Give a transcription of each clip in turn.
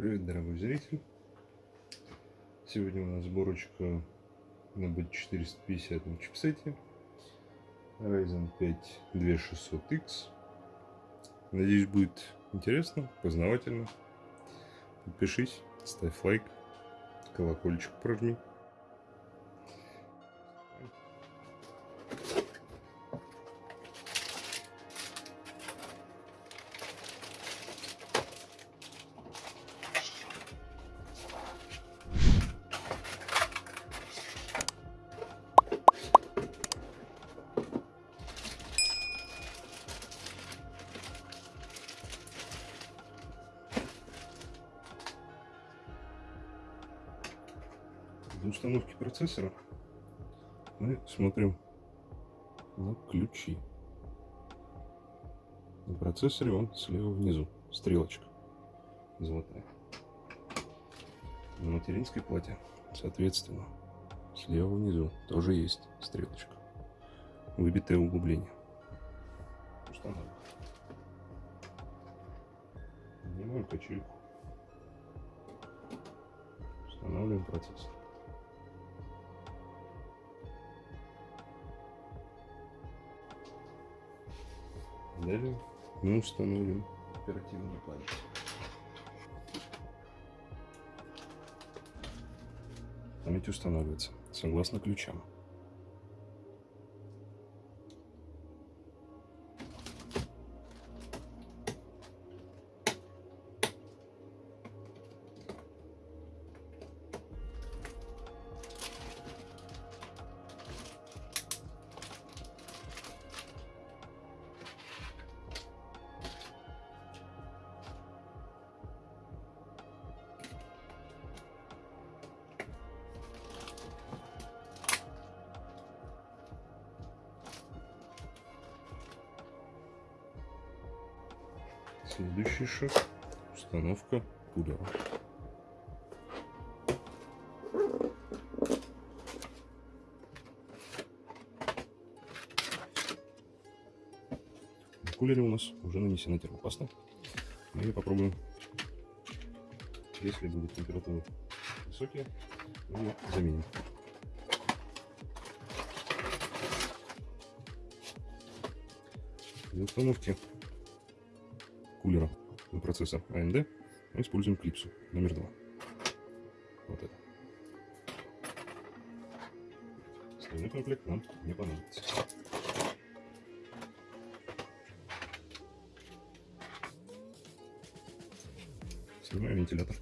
Привет, дорогой зритель! Сегодня у нас сборочка на B450 на чипсете Ryzen 5 2600X. Надеюсь, будет интересно, познавательно. Подпишись, ставь лайк, колокольчик прожми. Для установки процессора мы смотрим на ключи. На процессоре он слева внизу, стрелочка золотая. На материнской плате, соответственно, слева внизу тоже есть стрелочка. Выбитое углубление. Устанавливаем. Снимаем качельку. Устанавливаем процессор. Далее мы установим оперативную память. Память устанавливается согласно ключам. Следующий шаг – установка. В кулере у нас уже нанесена термопаста. Мы ее попробуем. Если будут температуры высокие, мы ее заменим. Для установки кулера на процессор AMD мы используем клипсу номер два. Вот это. Остальной комплект нам не понадобится. Снимаем вентилятор.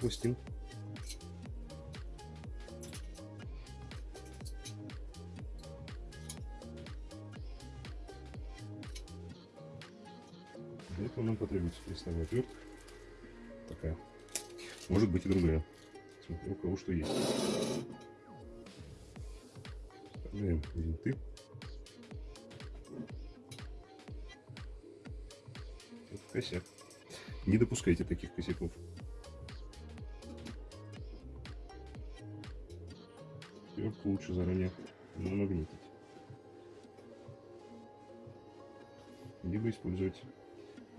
Пластинку. Для этого нам потребуется крестовая отвертка. Такая. Может быть и другая. Смотрю, у кого что есть. Вставляем винты. косяк. Не допускайте таких косяков. Сверху лучше заранее намагнитить. Либо использовать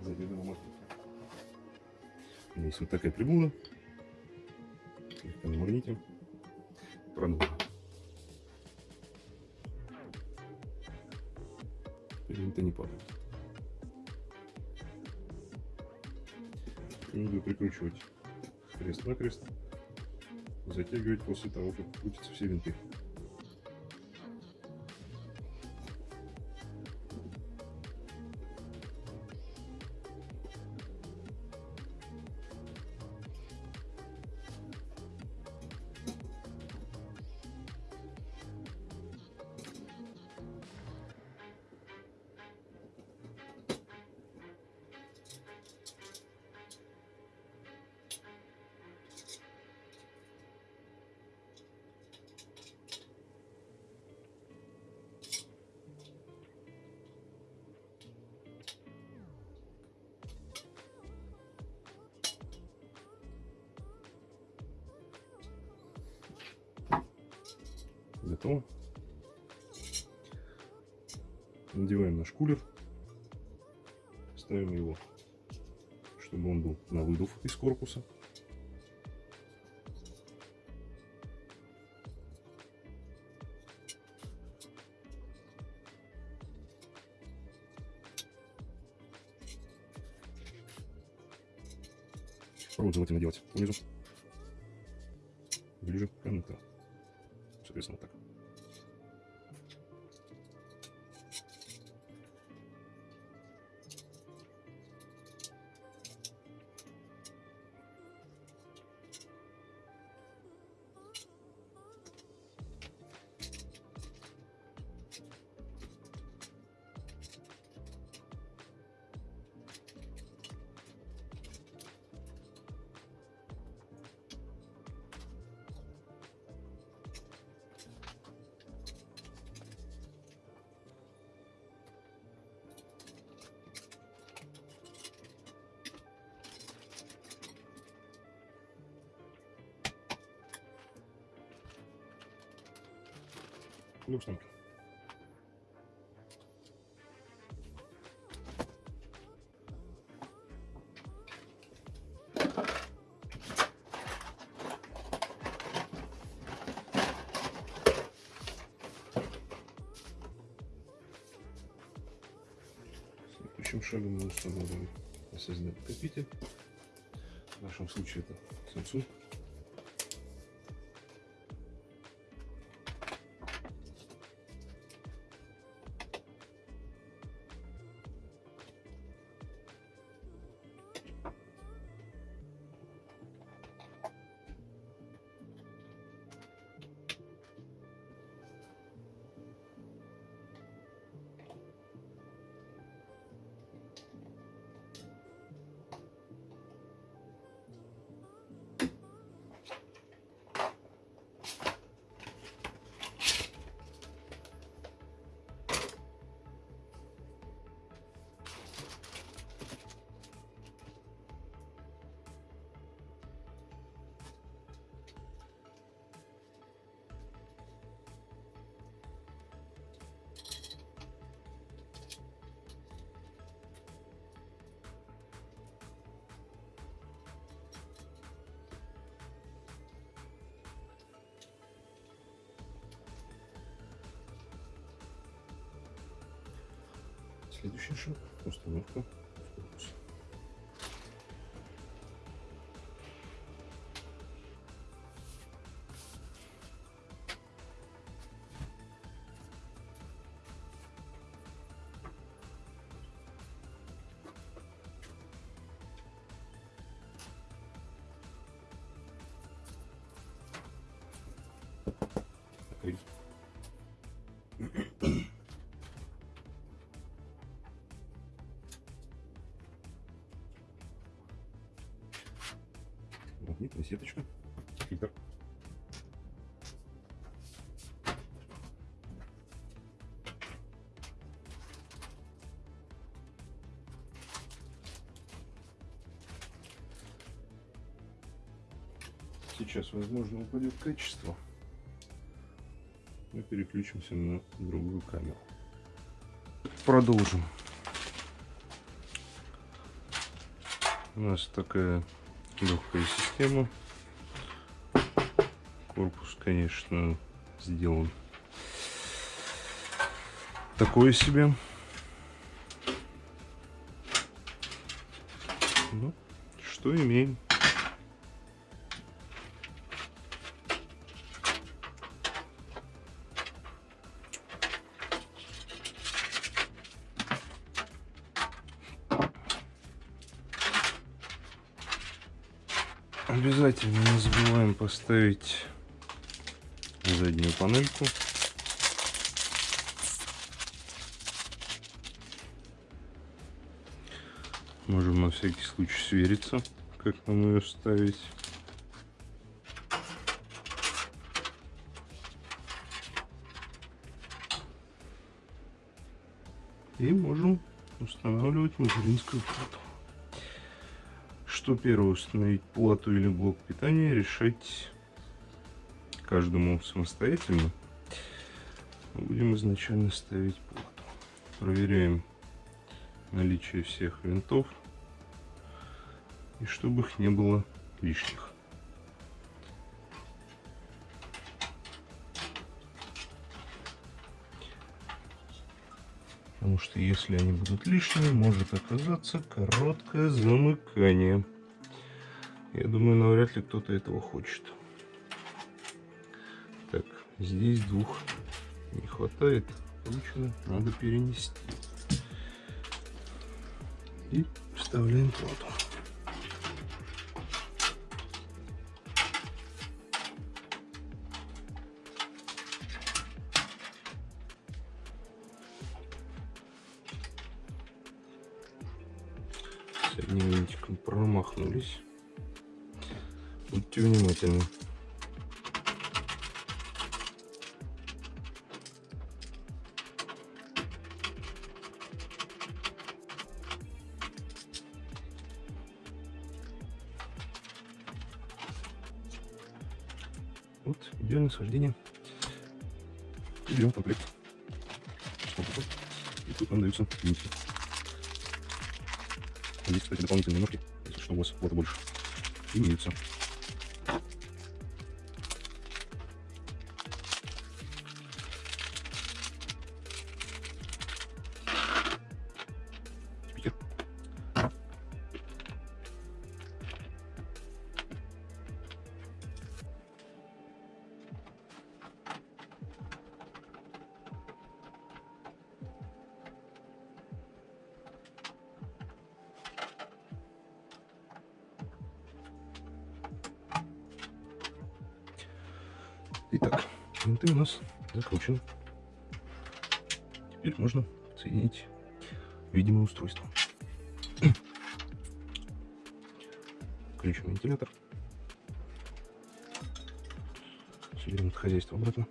заведомо магнит. Есть вот такая прибула. Слегка намагнитим. Продолжим. Теперь это не падает. Рекомендую прикручивать крест-накрест, затягивать после того, как крутятся все винты. Готово. Надеваем наш кулер. Ставим его, чтобы он был на выдув из корпуса. Провод желательно делать внизу. Ближе к контакту. Соответственно, так. Люкс танк. Следующим шагом мы установим SSD-накопитель. В нашем случае это Samsung. Следующий шаг – установка сеточка, фильтр. Сейчас, возможно, упадет качество. Мы переключимся на другую камеру. Продолжим. У нас такая легкая система. Корпус, конечно, сделан такое себе. Ну, что имеем. Обязательно не забываем поставить заднюю панельку. Можем на всякий случай свериться, как нам ее ставить. И можем устанавливать материнскую плату что первое установить плату или блок питания, решать каждому самостоятельно. Будем изначально ставить плату. Проверяем наличие всех винтов. И чтобы их не было лишних. Потому что если они будут лишними, может оказаться короткое замыкание. Я думаю, навряд ли кто-то этого хочет. Так, здесь двух не хватает. Получено, надо перенести. И вставляем плату. Вот, идеальное схождение. И берем комплект. И тут нам даются винтики. Здесь, кстати, дополнительные ножки, если что, у вас флота больше, имеются. Винты у нас закручены. Теперь можно соединить видимое устройство. Включим вентилятор. Соберем это хозяйство обратно.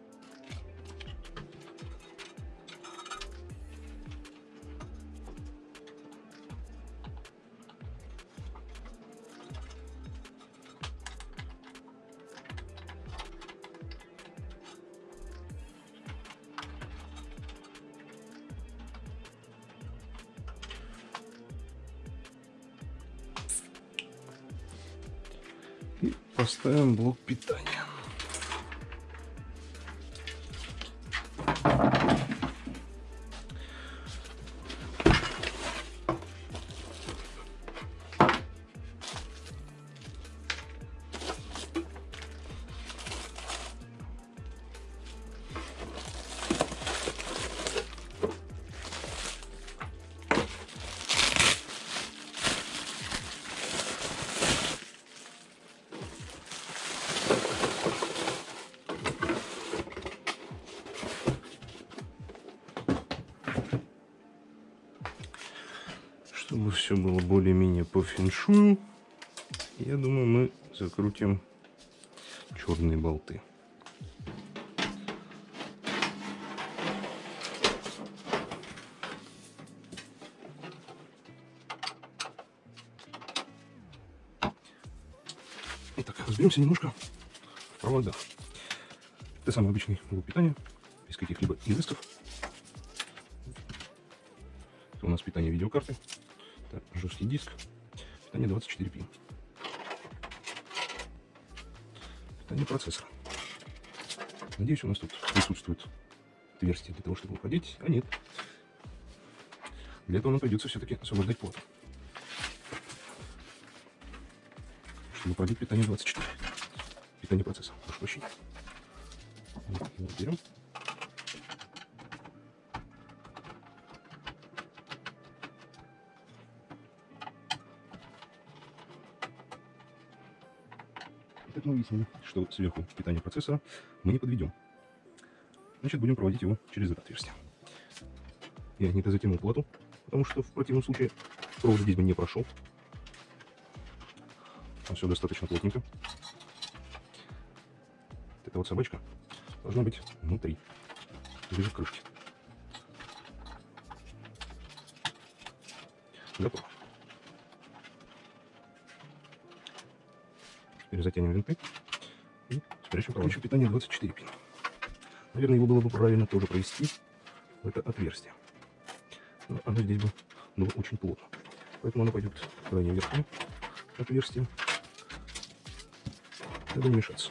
Поставим блок питания. Все было более-менее по феншую, я думаю, мы закрутим черные болты. Итак, разберемся немножко в проводах. Это самый обычный блок питания, без каких-либо изысков. Это у нас питание видеокарты. Так, жесткий диск. Питание 24 пин. Питание процессора. Надеюсь, у нас тут присутствует отверстие для того, чтобы уходить. А нет. Для этого нам придется все-таки освобождать плату. Чтобы пробить питание 24. Питание процесса. Прошу прощения. Вот берем. Мы выяснили, что сверху питание процессора мы не подведем. Значит, будем проводить его через это отверстие. Я не затянул плату, потому что в противном случае провод здесь бы не прошел. А все достаточно плотненько. Эта вот собачка должна быть внутри, ближе к крышке. Готово. Затянем винты и спрячем провод. питание 24 пин. Наверное, его было бы правильно тоже провести в это отверстие. Но оно здесь бы было очень плотно. Поэтому оно пойдет крайне верхнее отверстие, чтобы не мешаться.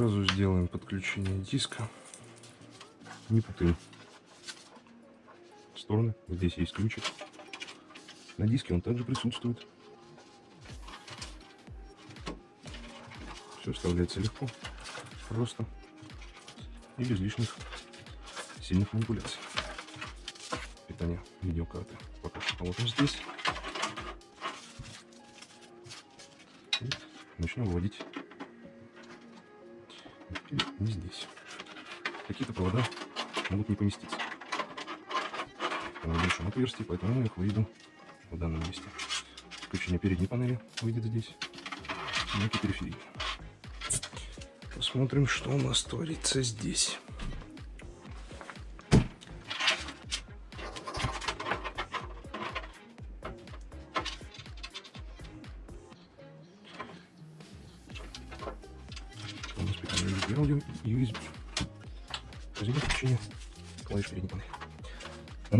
Сразу сделаем подключение диска. Не путаем стороны. Здесь есть ключик. На диске он также присутствует. Все вставляется легко, просто и без лишних сильных манипуляций. Питание видеокарты пока что положим здесь. И начнем выводить не здесь. Какие-то провода могут не поместиться в большом отверстии, поэтому я их выведу в данном месте. Включение передней панели выйдет здесь, на периферии. Посмотрим, что у нас творится здесь.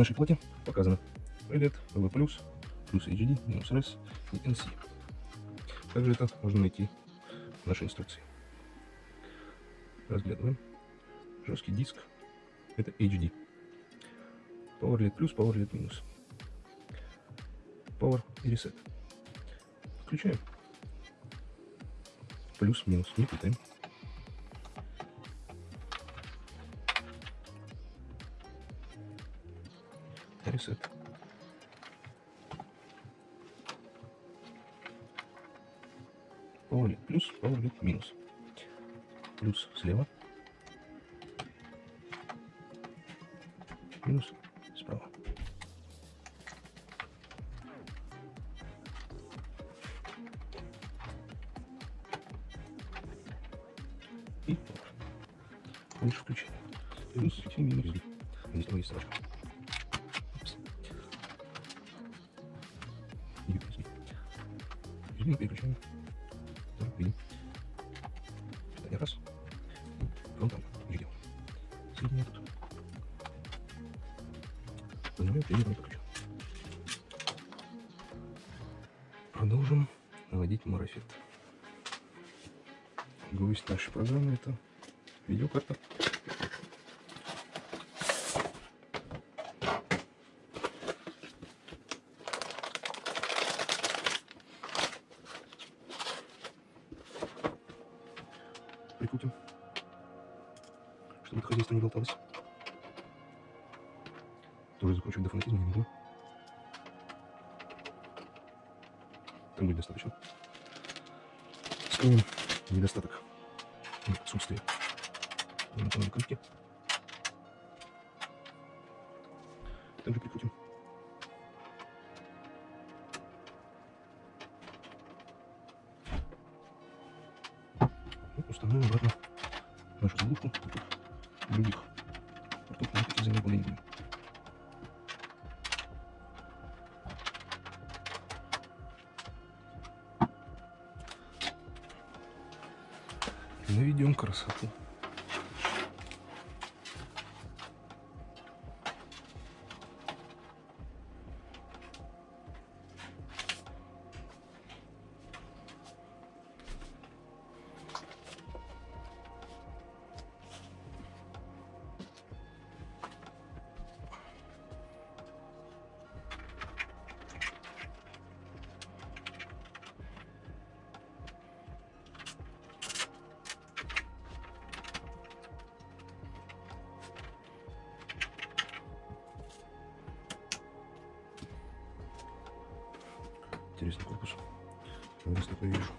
Нашей плате показано LED, LV+, плюс HD, минус RS и NC. Также это можно найти в нашей инструкции. Разглядываем. Жесткий диск. Это HD. Power LED плюс, Power LED минус. Power и Reset. Включаем. Плюс, минус. Не путаем. Power LED плюс, LED минус. Плюс слева. Минус справа. И Лучше включение. Плюс и минус. Здесь есть строчка. Режим переключаем. Видим. Питание раз. Фронтально. Видео. Соединяем тут. Нажимаем примерно подключен. Продолжим наводить марафет. Гость нашей программы это видеокарта. Установим обратно нашу заглушку. Других портов мы эти будем. Наведем красоту. Вижу.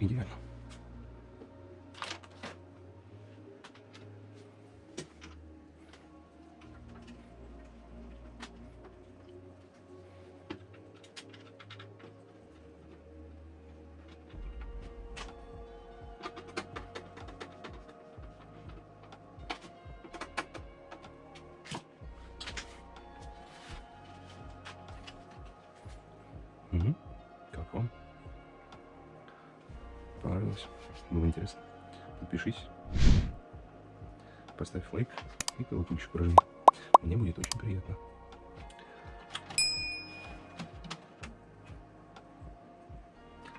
Идеально. Было интересно? Подпишись. Поставь лайк и колокольчик прожми. Мне будет очень приятно.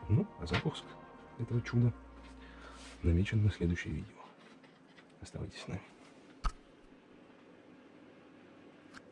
Ну, а запуск этого чуда намечен на следующее видео. Оставайтесь с нами.